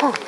Oh.